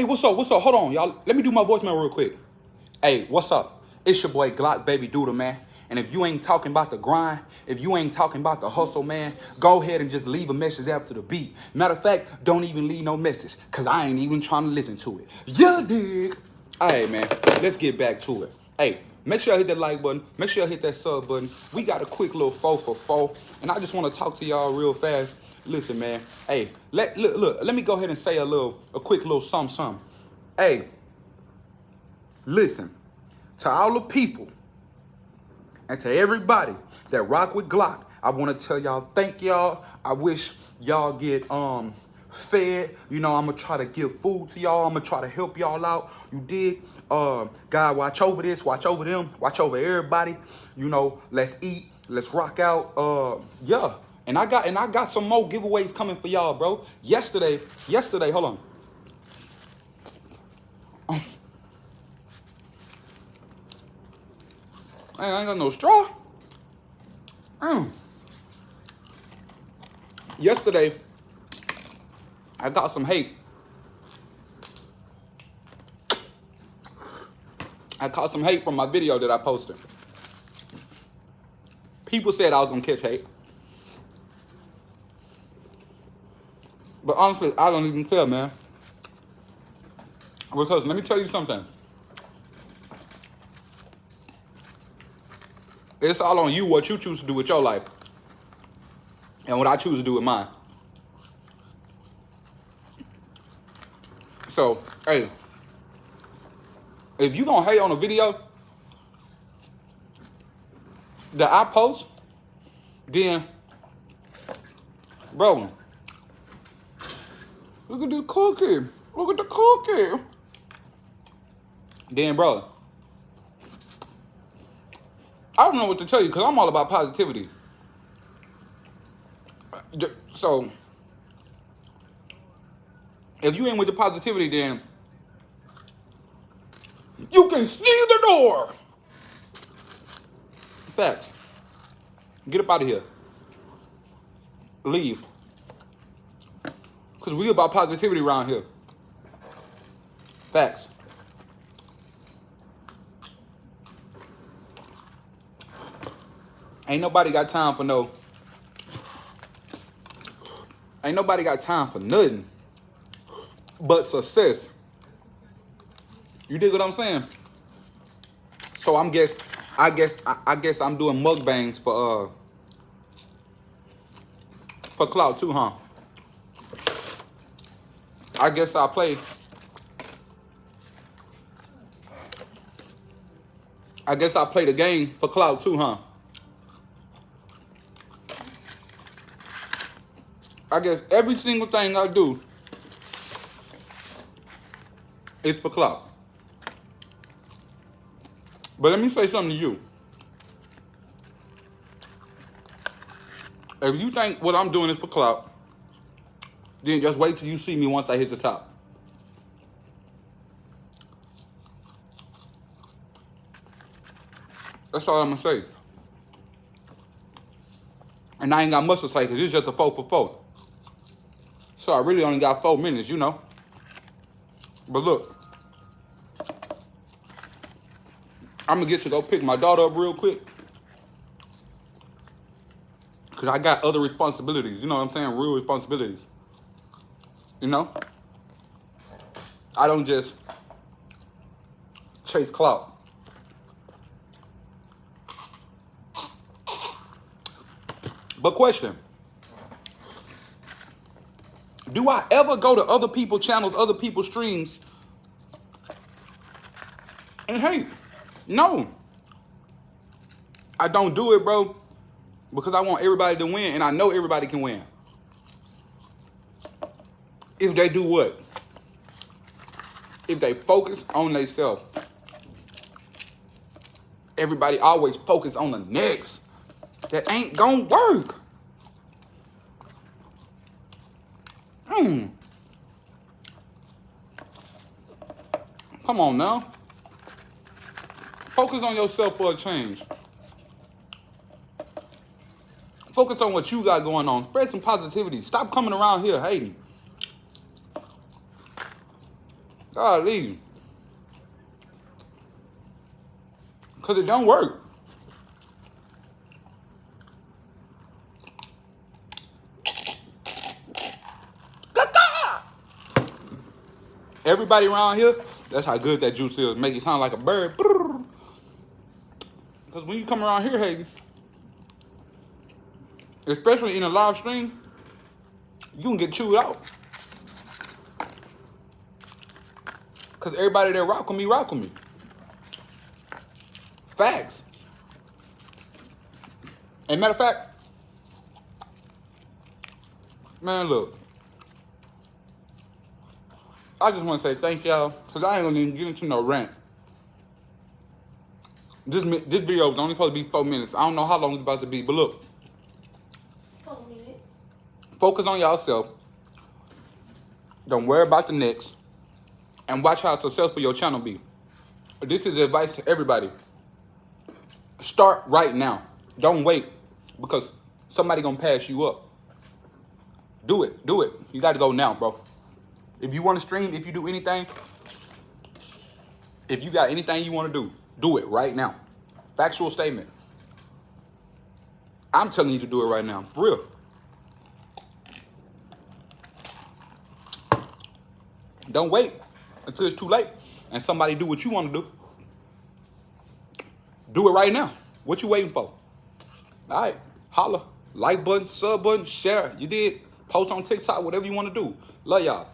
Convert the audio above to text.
Hey, what's up? What's up? Hold on, y'all. Let me do my voicemail real quick. Hey, what's up? It's your boy Glock Baby Doodle, man. And if you ain't talking about the grind, if you ain't talking about the hustle, man, go ahead and just leave a message after the beat. Matter of fact, don't even leave no message, cause I ain't even trying to listen to it. Yeah, dig. All right, man. Let's get back to it. Hey, make sure y'all hit that like button. Make sure y'all hit that sub button. We got a quick little four for four, and I just want to talk to y'all real fast. Listen, man. Hey, let look, look. Let me go ahead and say a little, a quick little sum sum. Hey, listen to all the people and to everybody that rock with Glock. I want to tell y'all thank y'all. I wish y'all get um fed. You know, I'm gonna try to give food to y'all. I'm gonna try to help y'all out. You dig? Uh, God, watch over this. Watch over them. Watch over everybody. You know, let's eat. Let's rock out. Uh, yeah. And I got and I got some more giveaways coming for y'all, bro. Yesterday, yesterday, hold on. I ain't got no straw. Mm. Yesterday, I got some hate. I caught some hate from my video that I posted. People said I was gonna catch hate. But honestly, I don't even care, man. Because let me tell you something. It's all on you what you choose to do with your life. And what I choose to do with mine. So, hey, if you gonna hate on a video that I post, then, bro, look at the cookie. Look at the cookie. Then, bro, I don't know what to tell you because I'm all about positivity. Uh, so, if you ain't with the positivity, then you can see the door. Facts. Get up out of here. Leave. Because we about positivity around here. Facts. Ain't nobody got time for no. Ain't nobody got time for nothing but success. You dig what I'm saying? So I'm guess I guess I, I guess I'm doing mukbangs for uh for clout too, huh? I guess I'll play. I guess I'll play the game for clout too, huh? I guess every single thing I do is for clout. But let me say something to you. If you think what I'm doing is for clout, then just wait till you see me once I hit the top. That's all I'm gonna say. And I ain't got much to say because it's just a four for four. So I really only got four minutes, you know. But look. I'm gonna get to go pick my daughter up real quick. Cause I got other responsibilities, you know what I'm saying? Real responsibilities. You know? I don't just chase clout. But question. Do I ever go to other people's channels, other people's streams, and hate? No. I don't do it, bro, because I want everybody to win, and I know everybody can win. If they do what? If they focus on themselves. Everybody always focus on the next. That ain't gonna work. Hmm. Come on now. Focus on yourself for a change. Focus on what you got going on. Spread some positivity. Stop coming around here hating. Golly. Cause it don't work. Everybody around here, that's how good that juice is. Make it sound like a bird. Because when you come around here, Hayden, especially in a live stream, you can get chewed out. Because everybody that rock with me, rock with me. Facts. And matter of fact, man, look. I just want to say thank y'all, because I ain't going to even get into no rant. This, this video was only supposed to be four minutes. I don't know how long it's about to be, but look. Four minutes. Focus on yourself. Don't worry about the next. And watch how successful your channel be. This is advice to everybody. Start right now. Don't wait because somebody gonna pass you up. Do it. Do it. You got to go now, bro. If you want to stream, if you do anything, if you got anything you want to do, do it right now. Factual statement. I'm telling you to do it right now. For real. Don't wait until it's too late and somebody do what you want to do. Do it right now. What you waiting for? All right, holla. Like button, sub button, share. You did. Post on TikTok, whatever you want to do. Love y'all.